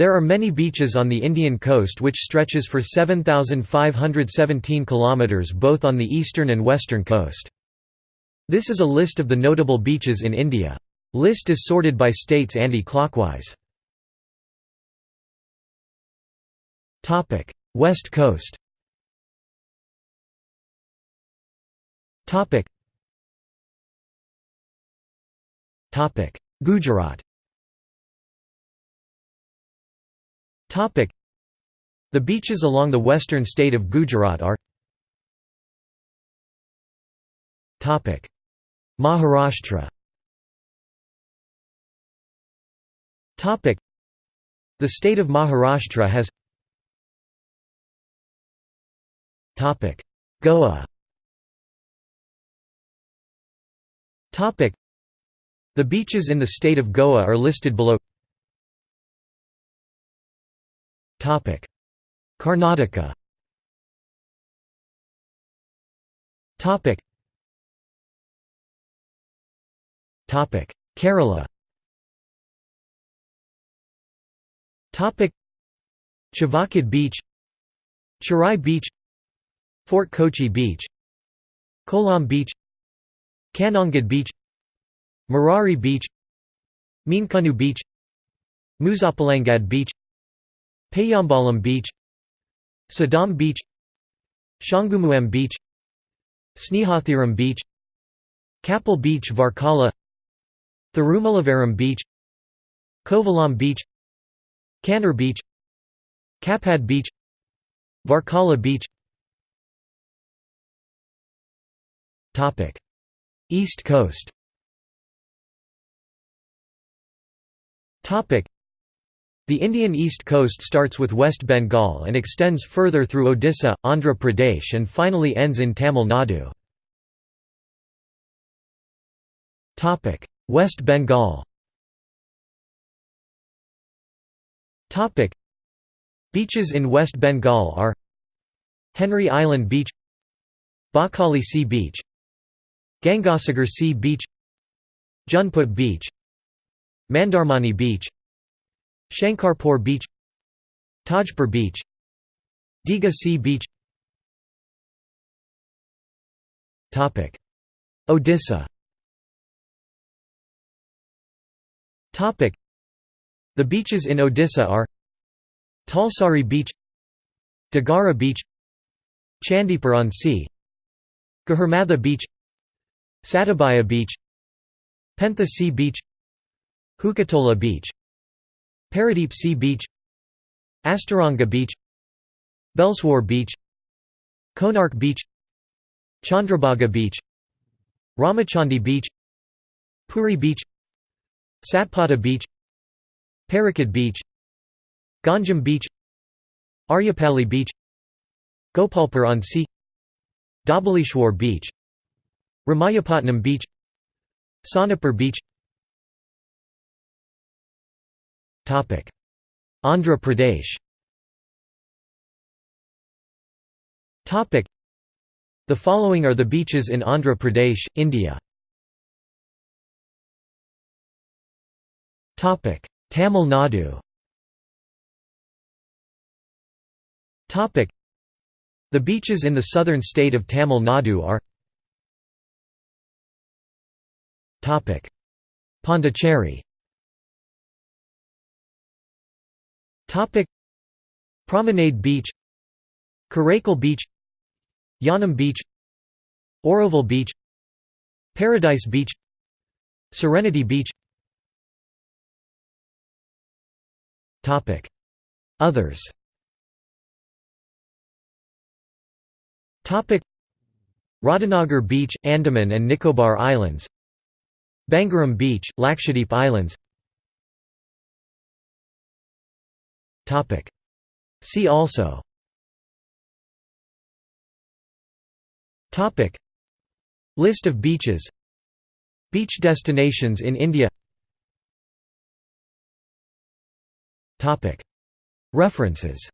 There are many beaches on the Indian coast which stretches for 7,517 km both on the eastern and western coast. This is a list of the notable beaches in India. List is sorted by states anti-clockwise. West Coast Gujarat The beaches along the western state of Gujarat are Maharashtra The state of Maharashtra has Goa The beaches in the state of Goa are listed below Karnataka. Kerala. Chavakad Beach. Cherai Beach. Fort Kochi Beach. Kollam Beach. Kanhangad Beach. Marari Beach. Meenkunnu Beach. Muzhappilangad Beach Payyambalam Beach Saddam Beach Shanghumukham Beach Snehatheeram Beach Kappil Beach Varkala Thirumullavaram Beach Kovalam Beach Kannur Beach Kappad Beach Varkala Beach. East Coast the Indian east coast starts with West Bengal and extends further through Odisha, Andhra Pradesh and finally ends in Tamil Nadu. West Bengal Beaches in West Bengal are Henry Island Beach Bakkhali Sea Beach Gangasagar Sea Beach Junput Beach Mandarmani Beach Shankarpur Beach Tajpur Beach Digha Sea Beach. Odisha. The beaches in Odisha are Talsari Beach Dagara Beach Chandipur on Sea Gahirmatha Beach Satabhaya Beach Pentha Sea Beach Hukitola Beach Paradeep Sea Beach Astaranga Beach Belswar Beach Konark Beach Chandrabhaga Beach Ramachandi Beach Puri Beach Satpata Beach Parakat Beach Ganjam Beach Aryapali Beach Gopalpur on Sea Dhabaleshwar Beach Ramayapatnam Beach Sonapur Beach Andhra Pradesh. The following are the beaches in Andhra Pradesh, India. Tamil Nadu. The beaches in the southern state of Tamil Nadu are Pondicherry Promenade Beach Karaikal Beach Yanam Beach Auroville Beach Paradise Beach Serenity Beach. Topic. Others. Topic. Radhanagar Beach, Andaman and Nicobar Islands. Bangaram Beach, Lakshadweep Islands See also. List of beaches. Beach destinations in India. References